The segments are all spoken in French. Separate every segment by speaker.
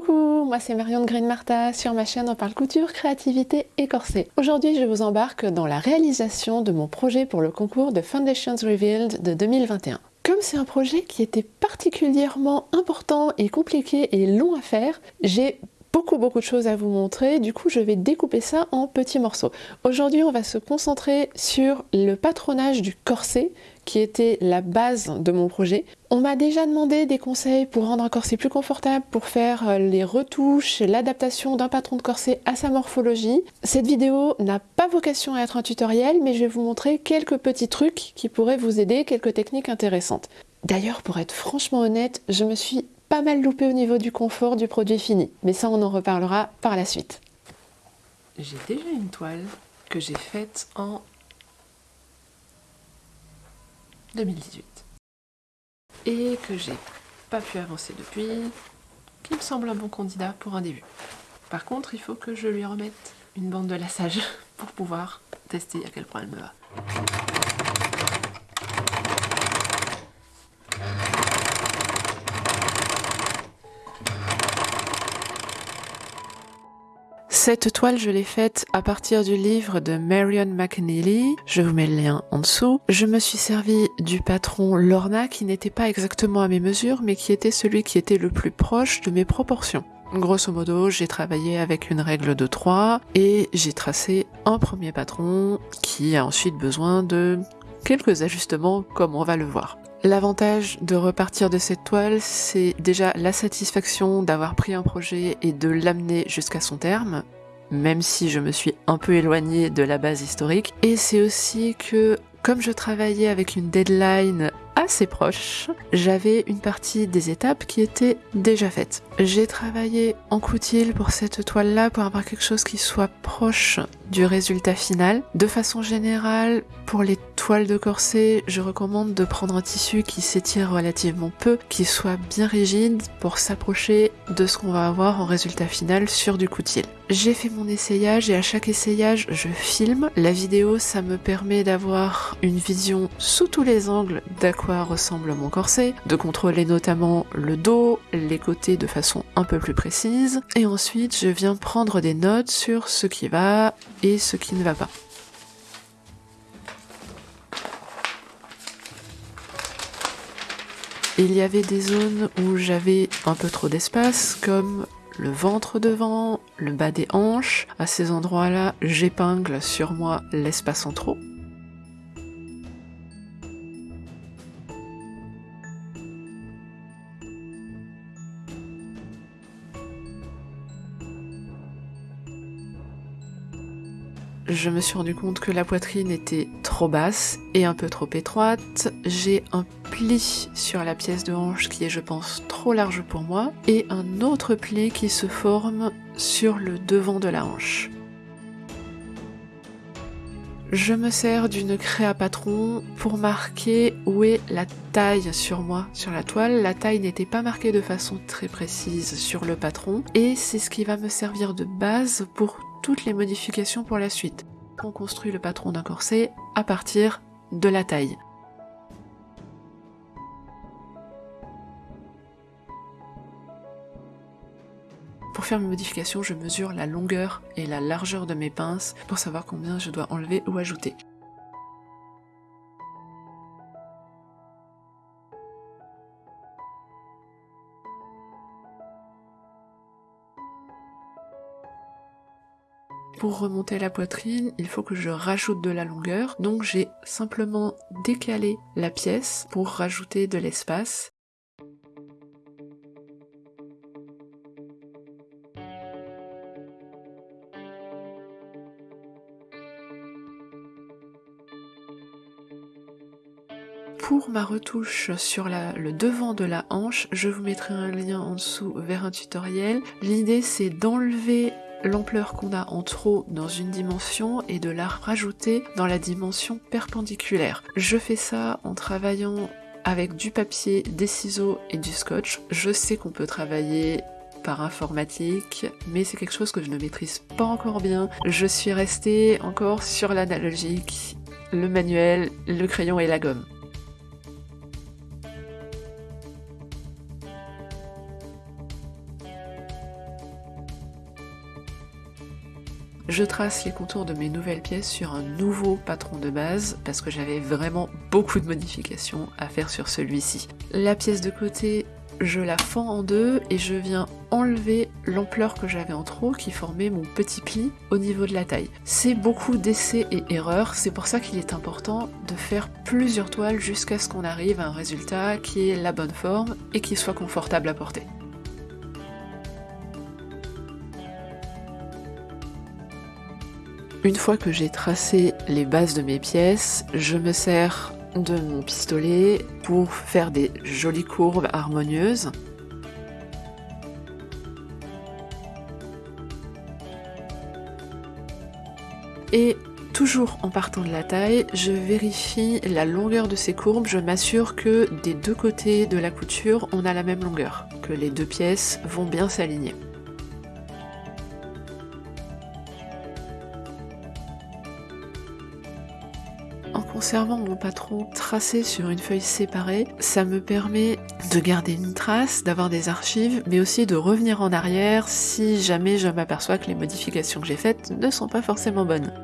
Speaker 1: Coucou, moi c'est Marion de Green Martha, sur ma chaîne on parle couture, créativité et corset. Aujourd'hui je vous embarque dans la réalisation de mon projet pour le concours de Foundations Revealed de 2021. Comme c'est un projet qui était particulièrement important et compliqué et long à faire, j'ai beaucoup beaucoup de choses à vous montrer, du coup je vais découper ça en petits morceaux. Aujourd'hui on va se concentrer sur le patronage du corset qui était la base de mon projet. On m'a déjà demandé des conseils pour rendre un corset plus confortable, pour faire euh, les retouches, l'adaptation d'un patron de corset à sa morphologie. Cette vidéo n'a pas vocation à être un tutoriel, mais je vais vous montrer quelques petits trucs qui pourraient vous aider, quelques techniques intéressantes. D'ailleurs, pour être franchement honnête, je me suis pas mal loupé au niveau du confort du produit fini, mais ça on en reparlera par la suite.
Speaker 2: J'ai déjà une toile que j'ai faite en 2018 et que j'ai pas pu avancer depuis, qui me semble un bon candidat pour un début. Par contre, il faut que je lui remette une bande de lassage pour pouvoir tester à quel point elle me va.
Speaker 1: Cette toile, je l'ai faite à partir du livre de Marion McNeely. Je vous mets le lien en dessous. Je me suis servi du patron Lorna qui n'était pas exactement à mes mesures, mais qui était celui qui était le plus proche de mes proportions. Grosso modo, j'ai travaillé avec une règle de 3 et j'ai tracé un premier patron qui a ensuite besoin de quelques ajustements comme on va le voir. L'avantage de repartir de cette toile, c'est déjà la satisfaction d'avoir pris un projet et de l'amener jusqu'à son terme, même si je me suis un peu éloignée de la base historique. Et c'est aussi que, comme je travaillais avec une deadline assez proche, j'avais une partie des étapes qui étaient déjà faites. J'ai travaillé en coutil pour cette toile-là pour avoir quelque chose qui soit proche du résultat final. De façon générale, pour les toiles de corset, je recommande de prendre un tissu qui s'étire relativement peu, qui soit bien rigide pour s'approcher de ce qu'on va avoir en résultat final sur du coutil. J'ai fait mon essayage et à chaque essayage, je filme. La vidéo, ça me permet d'avoir une vision sous tous les angles d'à quoi ressemble mon corset, de contrôler notamment le dos, les côtés de façon un peu plus précise. Et ensuite, je viens prendre des notes sur ce qui va, et ce qui ne va pas. Il y avait des zones où j'avais un peu trop d'espace, comme le ventre devant, le bas des hanches. À ces endroits-là, j'épingle sur moi l'espace en trop. Je me suis rendu compte que la poitrine était trop basse et un peu trop étroite. J'ai un pli sur la pièce de hanche qui est je pense trop large pour moi et un autre pli qui se forme sur le devant de la hanche. Je me sers d'une créa patron pour marquer où est la taille sur moi, sur la toile. La taille n'était pas marquée de façon très précise sur le patron et c'est ce qui va me servir de base pour les modifications pour la suite. On construit le patron d'un corset à partir de la taille. Pour faire mes modifications, je mesure la longueur et la largeur de mes pinces pour savoir combien je dois enlever ou ajouter. Pour remonter la poitrine, il faut que je rajoute de la longueur, donc j'ai simplement décalé la pièce pour rajouter de l'espace. Pour ma retouche sur le devant de la hanche, je vous mettrai un lien en dessous vers un tutoriel. L'idée c'est d'enlever l'ampleur qu'on a en trop dans une dimension et de la rajouter dans la dimension perpendiculaire. Je fais ça en travaillant avec du papier, des ciseaux et du scotch. Je sais qu'on peut travailler par informatique, mais c'est quelque chose que je ne maîtrise pas encore bien. Je suis restée encore sur l'analogique, le manuel, le crayon et la gomme. Je trace les contours de mes nouvelles pièces sur un nouveau patron de base parce que j'avais vraiment beaucoup de modifications à faire sur celui-ci. La pièce de côté je la fends en deux et je viens enlever l'ampleur que j'avais en trop qui formait mon petit pli au niveau de la taille. C'est beaucoup d'essais et erreurs, c'est pour ça qu'il est important de faire plusieurs toiles jusqu'à ce qu'on arrive à un résultat qui est la bonne forme et qui soit confortable à porter. Une fois que j'ai tracé les bases de mes pièces, je me sers de mon pistolet pour faire des jolies courbes harmonieuses. Et toujours en partant de la taille, je vérifie la longueur de ces courbes, je m'assure que des deux côtés de la couture, on a la même longueur, que les deux pièces vont bien s'aligner. Conservant mon patron tracé sur une feuille séparée, ça me permet de garder une trace, d'avoir des archives, mais aussi de revenir en arrière si jamais je m'aperçois que les modifications que j'ai faites ne sont pas forcément bonnes.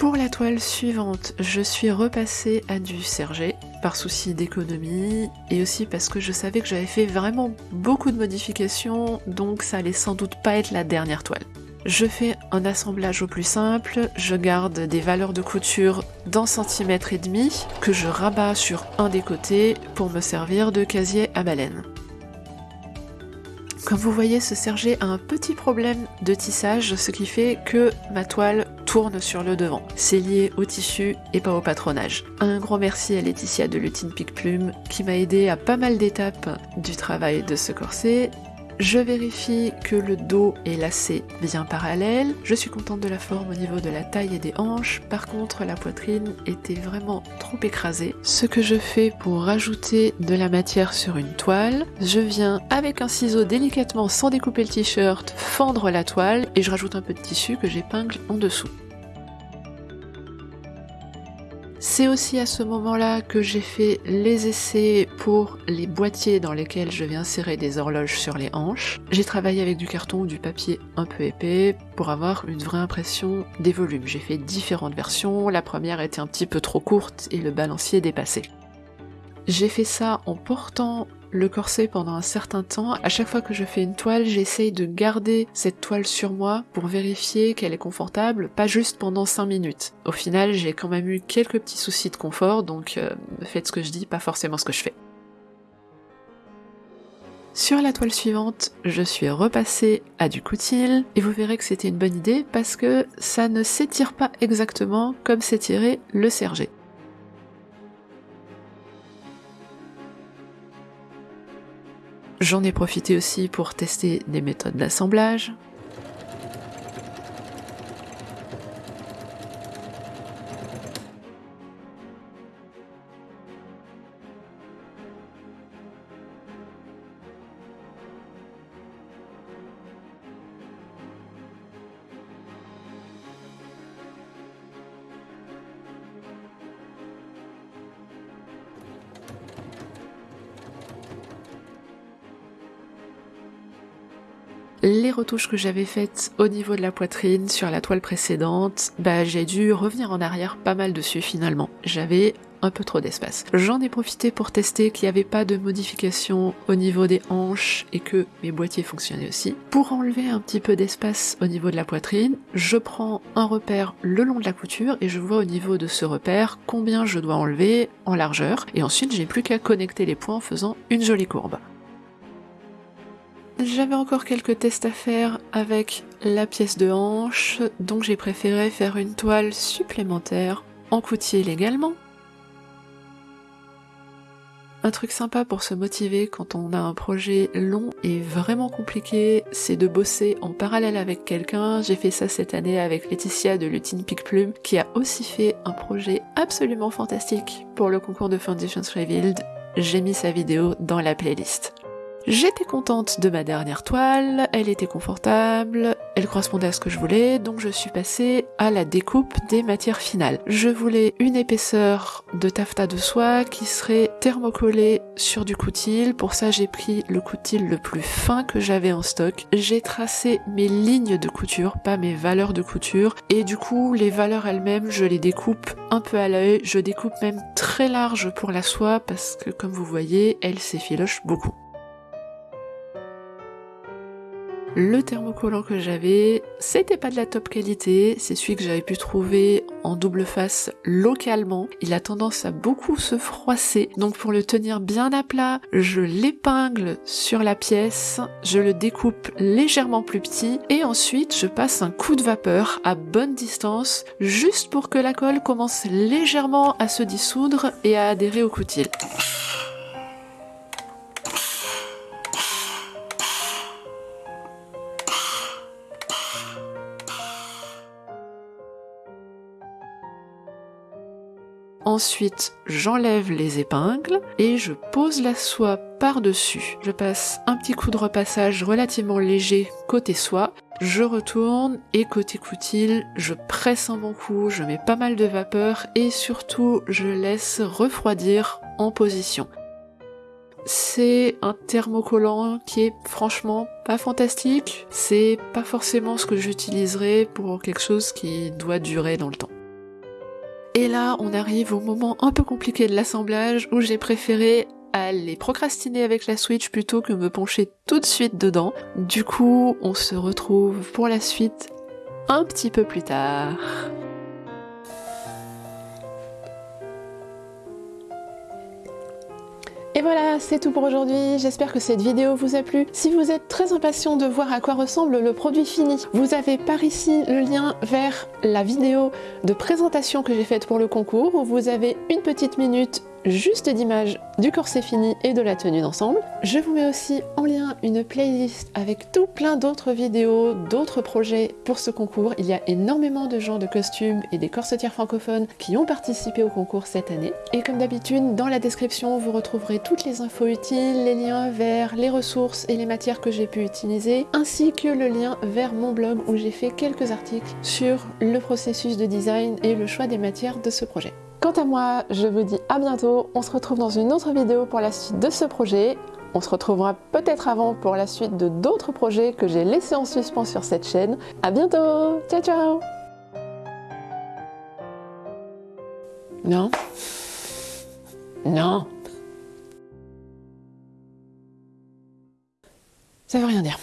Speaker 1: Pour la toile suivante, je suis repassée à du serger par souci d'économie et aussi parce que je savais que j'avais fait vraiment beaucoup de modifications donc ça allait sans doute pas être la dernière toile. Je fais un assemblage au plus simple, je garde des valeurs de couture d'un centimètre et demi que je rabats sur un des côtés pour me servir de casier à baleine. Comme vous voyez, ce serger a un petit problème de tissage, ce qui fait que ma toile tourne sur le devant. C'est lié au tissu et pas au patronage. Un grand merci à Laetitia de Lutine Pic Plume qui m'a aidé à pas mal d'étapes du travail de ce corset je vérifie que le dos est lacé bien parallèle. Je suis contente de la forme au niveau de la taille et des hanches. Par contre, la poitrine était vraiment trop écrasée. Ce que je fais pour rajouter de la matière sur une toile, je viens avec un ciseau délicatement sans découper le t-shirt fendre la toile et je rajoute un peu de tissu que j'épingle en dessous. C'est aussi à ce moment-là que j'ai fait les essais pour les boîtiers dans lesquels je vais insérer des horloges sur les hanches. J'ai travaillé avec du carton ou du papier un peu épais pour avoir une vraie impression des volumes. J'ai fait différentes versions, la première était un petit peu trop courte et le balancier dépassé. J'ai fait ça en portant le corset pendant un certain temps. À chaque fois que je fais une toile, j'essaye de garder cette toile sur moi pour vérifier qu'elle est confortable, pas juste pendant 5 minutes. Au final, j'ai quand même eu quelques petits soucis de confort, donc euh, faites ce que je dis, pas forcément ce que je fais. Sur la toile suivante, je suis repassée à du coutil et vous verrez que c'était une bonne idée parce que ça ne s'étire pas exactement comme s'étirait le serger. J'en ai profité aussi pour tester des méthodes d'assemblage, les retouches que j'avais faites au niveau de la poitrine sur la toile précédente, bah j'ai dû revenir en arrière pas mal dessus finalement. J'avais un peu trop d'espace. J'en ai profité pour tester qu'il n'y avait pas de modification au niveau des hanches et que mes boîtiers fonctionnaient aussi. Pour enlever un petit peu d'espace au niveau de la poitrine, je prends un repère le long de la couture et je vois au niveau de ce repère combien je dois enlever en largeur et ensuite j'ai plus qu'à connecter les points en faisant une jolie courbe. J'avais encore quelques tests à faire avec la pièce de hanche, donc j'ai préféré faire une toile supplémentaire en coutil également. Un truc sympa pour se motiver quand on a un projet long et vraiment compliqué, c'est de bosser en parallèle avec quelqu'un. J'ai fait ça cette année avec Laetitia de Lutine Pic Plume, qui a aussi fait un projet absolument fantastique pour le concours de Foundations Revealed. J'ai mis sa vidéo dans la playlist. J'étais contente de ma dernière toile, elle était confortable, elle correspondait à ce que je voulais, donc je suis passée à la découpe des matières finales. Je voulais une épaisseur de taffetas de soie qui serait thermocollée sur du coutil. Pour ça, j'ai pris le coutil le plus fin que j'avais en stock. J'ai tracé mes lignes de couture, pas mes valeurs de couture, et du coup, les valeurs elles-mêmes, je les découpe un peu à l'œil. Je découpe même très large pour la soie parce que, comme vous voyez, elle s'effiloche beaucoup. Le thermocollant que j'avais, c'était pas de la top qualité, c'est celui que j'avais pu trouver en double face localement. Il a tendance à beaucoup se froisser, donc pour le tenir bien à plat, je l'épingle sur la pièce, je le découpe légèrement plus petit et ensuite je passe un coup de vapeur à bonne distance juste pour que la colle commence légèrement à se dissoudre et à adhérer au coutil. Ensuite, j'enlève les épingles et je pose la soie par-dessus. Je passe un petit coup de repassage relativement léger côté soie. Je retourne et côté coutil, je presse un bon coup, je mets pas mal de vapeur et surtout je laisse refroidir en position. C'est un thermocollant qui est franchement pas fantastique. C'est pas forcément ce que j'utiliserai pour quelque chose qui doit durer dans le temps. Et là, on arrive au moment un peu compliqué de l'assemblage où j'ai préféré aller procrastiner avec la Switch plutôt que me pencher tout de suite dedans. Du coup, on se retrouve pour la suite un petit peu plus tard.
Speaker 2: Et voilà, c'est tout pour aujourd'hui. J'espère que cette vidéo vous a plu. Si vous êtes très impatient de voir à quoi ressemble le produit fini, vous avez par ici le lien vers la vidéo de présentation que j'ai faite pour le concours où vous avez une petite minute juste d'image du corset fini et de la tenue d'ensemble. Je vous mets aussi en lien une playlist avec tout plein d'autres vidéos, d'autres projets pour ce concours. Il y a énormément de gens de costumes et des corsetières francophones qui ont participé au concours cette année. Et comme d'habitude, dans la description, vous retrouverez toutes les infos utiles, les liens vers les ressources et les matières que j'ai pu utiliser, ainsi que le lien vers mon blog où j'ai fait quelques articles sur le processus de design et le choix des matières de ce projet. Quant à moi, je vous dis à bientôt, on se retrouve dans une autre vidéo pour la suite de ce projet. On se retrouvera peut-être avant pour la suite de d'autres projets que j'ai laissés en suspens sur cette chaîne. A bientôt Ciao ciao Non Non Ça veut rien dire.